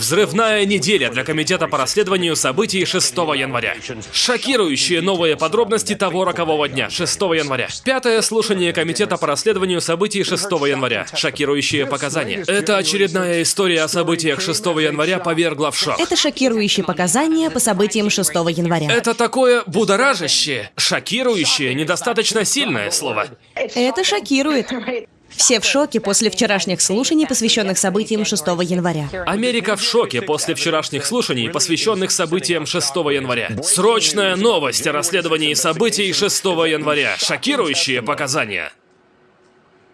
Взрывная неделя для Комитета по расследованию событий 6 января. Шокирующие новые подробности того рокового дня, 6 января. Пятое слушание Комитета по расследованию событий 6 января. Шокирующие показания. Это очередная история о событиях 6 января повергла в шок. Это шокирующие показания по событиям 6 января. Это такое будоражащее, шокирующее, недостаточно сильное слово. Это шокирует. Все в шоке после вчерашних слушаний, посвященных событиям 6 января. Америка в шоке после вчерашних слушаний, посвященных событиям 6 января. Срочная новость о расследовании событий 6 января. Шокирующие показания.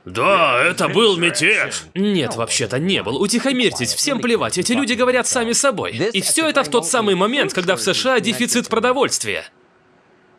Да, это был мятеж. Нет, вообще-то не был. Утихомирьтесь, всем плевать, эти люди говорят сами собой. И все это в тот самый момент, когда в США дефицит продовольствия.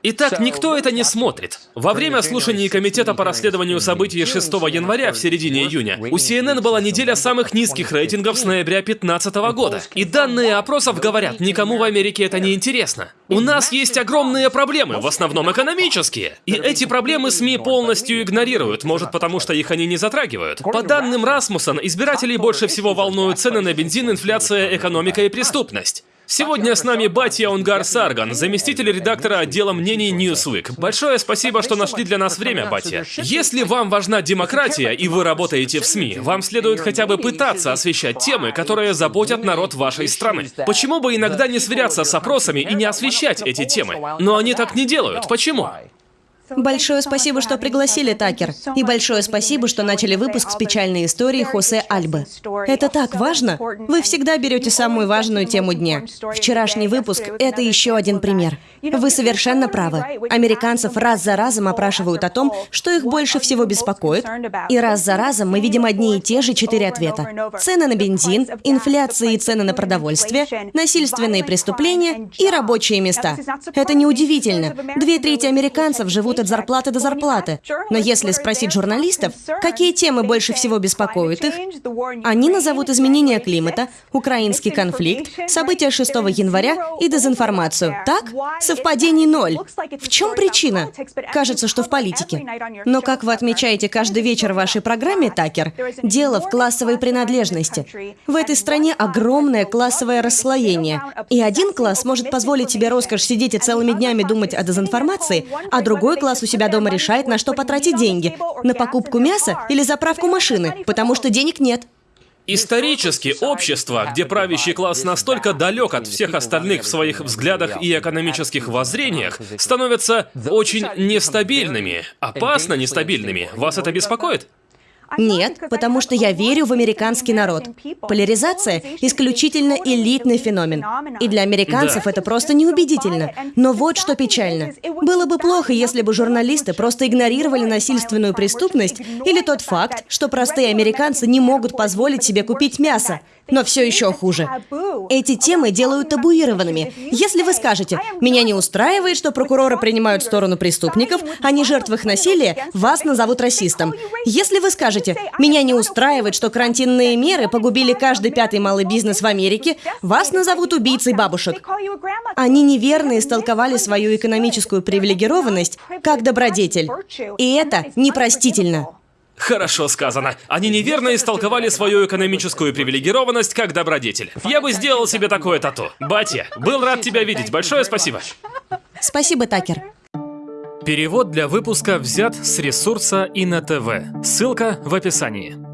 Итак, никто это не смотрит. Во время слушаний Комитета по расследованию событий 6 января в середине июня у CNN была неделя самых низких рейтингов с ноября 2015 года. И данные опросов говорят, никому в Америке это не интересно. У нас есть огромные проблемы, в основном экономические. И эти проблемы СМИ полностью игнорируют, может потому что их они не затрагивают. По данным Расмуссен, избирателей больше всего волнуют цены на бензин, инфляция, экономика и преступность. Сегодня с нами Батья Унгар Сарган, заместитель редактора отдела мнений Newsweek. Большое спасибо, что нашли для нас время, Батья. Если вам важна демократия и вы работаете в СМИ, вам следует хотя бы пытаться освещать темы, которые заботят народ вашей страны. Почему бы иногда не сверяться с опросами и не освещать эти темы? Но они так не делают. Почему? Большое спасибо, что пригласили, Такер. И большое спасибо, что начали выпуск с печальной историей Хосе Альбы. Это так важно. Вы всегда берете самую важную тему дня. Вчерашний выпуск — это еще один пример. Вы совершенно правы. Американцев раз за разом опрашивают о том, что их больше всего беспокоит, и раз за разом мы видим одни и те же четыре ответа. Цены на бензин, инфляция и цены на продовольствие, насильственные преступления и рабочие места. Это неудивительно. Две трети американцев живут от зарплаты до зарплаты. Но если спросить журналистов, какие темы больше всего беспокоят их, они назовут изменение климата, украинский конфликт, события 6 января и дезинформацию. Так? Совпадений ноль. В чем причина? Кажется, что в политике. Но, как вы отмечаете каждый вечер в вашей программе, Такер, дело в классовой принадлежности. В этой стране огромное классовое расслоение. И один класс может позволить себе роскошь сидеть и целыми днями думать о дезинформации, а другой класс у себя дома решает, на что потратить деньги. На покупку мяса или заправку машины, потому что денег нет. Исторически общество, где правящий класс настолько далек от всех остальных в своих взглядах и экономических воззрениях, становятся очень нестабильными, опасно нестабильными. Вас это беспокоит? Нет, потому что я верю в американский народ. Поляризация – исключительно элитный феномен. И для американцев Да. это просто неубедительно. Но вот что печально. Было бы плохо, если бы журналисты просто игнорировали насильственную преступность или тот факт, что простые американцы не могут позволить себе купить мясо. Но все еще хуже. Эти темы делают табуированными. Если вы скажете, меня не устраивает, что прокуроры принимают сторону преступников, а не жертв их насилия, вас назовут расистом. Если вы скажете, меня не устраивает, что карантинные меры погубили каждый пятый малый бизнес в Америке, вас назовут убийцей бабушек. Они неверно истолковали свою экономическую привилегированность как добродетель. И это непростительно. Хорошо сказано. Они неверно истолковали свою экономическую привилегированность как добродетель. Я бы сделал себе такое тату. Батя, был рад тебя видеть. Большое спасибо. Спасибо, Такер. Перевод для выпуска взят с ресурса Инна ТВ. Ссылка в описании.